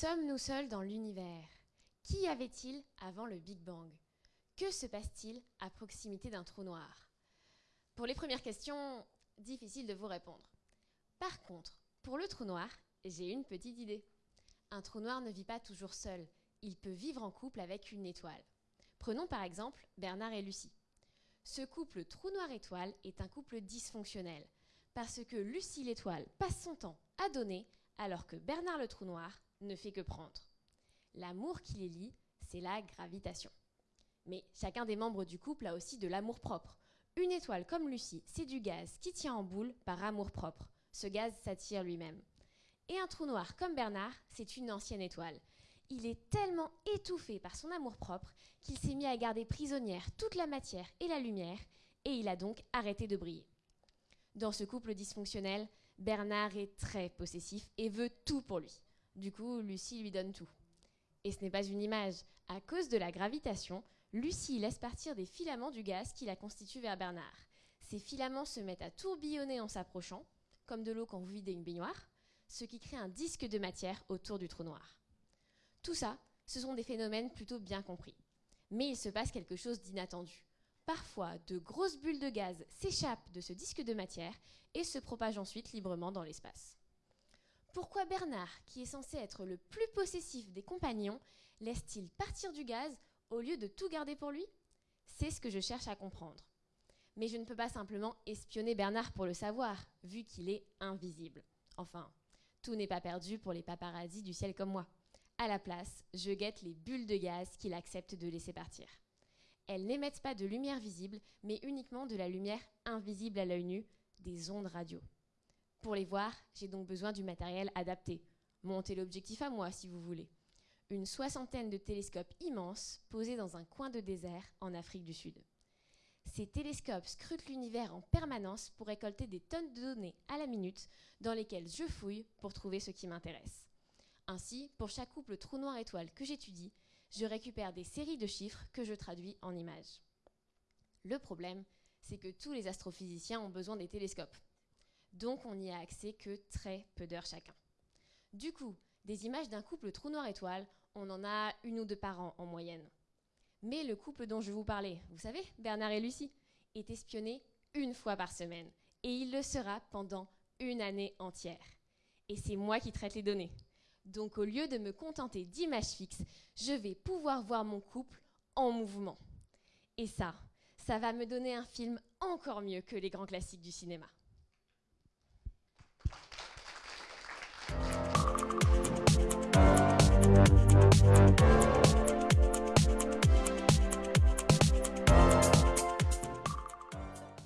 Sommes-nous seuls dans l'univers? Qu'y avait-il avant le Big Bang? Que se passe-t-il à proximité d'un trou noir? Pour les premières questions, difficile de vous répondre. Par contre, pour le trou noir, j'ai une petite idée. Un trou noir ne vit pas toujours seul, il peut vivre en couple avec une étoile. Prenons par exemple Bernard et Lucie. Ce couple trou noir-étoile est un couple dysfonctionnel, parce que Lucie l'étoile passe son temps à donner, alors que Bernard le trou noir ne fait que prendre. L'amour qui les lie, c'est la gravitation. Mais chacun des membres du couple a aussi de l'amour propre. Une étoile comme Lucie, c'est du gaz qui tient en boule par amour propre. Ce gaz s'attire lui-même. Et un trou noir comme Bernard, c'est une ancienne étoile. Il est tellement étouffé par son amour propre qu'il s'est mis à garder prisonnière toute la matière et la lumière, et il a donc arrêté de briller. Dans ce couple dysfonctionnel, Bernard est très possessif et veut tout pour lui. Du coup, Lucie lui donne tout. Et ce n'est pas une image. À cause de la gravitation, Lucie laisse partir des filaments du gaz qui la constituent vers Bernard. Ces filaments se mettent à tourbillonner en s'approchant, comme de l'eau quand vous videz une baignoire, ce qui crée un disque de matière autour du trou noir. Tout ça, ce sont des phénomènes plutôt bien compris. Mais il se passe quelque chose d'inattendu. Parfois, de grosses bulles de gaz s'échappent de ce disque de matière et se propagent ensuite librement dans l'espace. Pourquoi Bernard, qui est censé être le plus possessif des compagnons, laisse-t-il partir du gaz au lieu de tout garder pour lui? C'est ce que je cherche à comprendre. Mais je ne peux pas simplement espionner Bernard pour le savoir, vu qu'il est invisible. Enfin, tout n'est pas perdu pour les paparazzis du ciel comme moi. À la place, je guette les bulles de gaz qu'il accepte de laisser partir. Elles n'émettent pas de lumière visible, mais uniquement de la lumière invisible à l'œil nu, des ondes radio. Pour les voir, j'ai donc besoin du matériel adapté. Montez l'objectif à moi si vous voulez. Une soixantaine de télescopes immenses posés dans un coin de désert en Afrique du Sud. Ces télescopes scrutent l'univers en permanence pour récolter des tonnes de données à la minute dans lesquelles je fouille pour trouver ce qui m'intéresse. Ainsi, pour chaque couple trou noir étoile que j'étudie, je récupère des séries de chiffres que je traduis en images. Le problème, c'est que tous les astrophysiciens ont besoin des télescopes donc on n'y a accès que très peu d'heures chacun. Du coup, des images d'un couple trou noir étoile, on en a une ou deux par an en moyenne. Mais le couple dont je vous parlais, vous savez, Bernard et Lucie, est espionné une fois par semaine. Et il le sera pendant une année entière. Et c'est moi qui traite les données. Donc au lieu de me contenter d'images fixes, je vais pouvoir voir mon couple en mouvement. Et ça, ça va me donner un film encore mieux que les grands classiques du cinéma.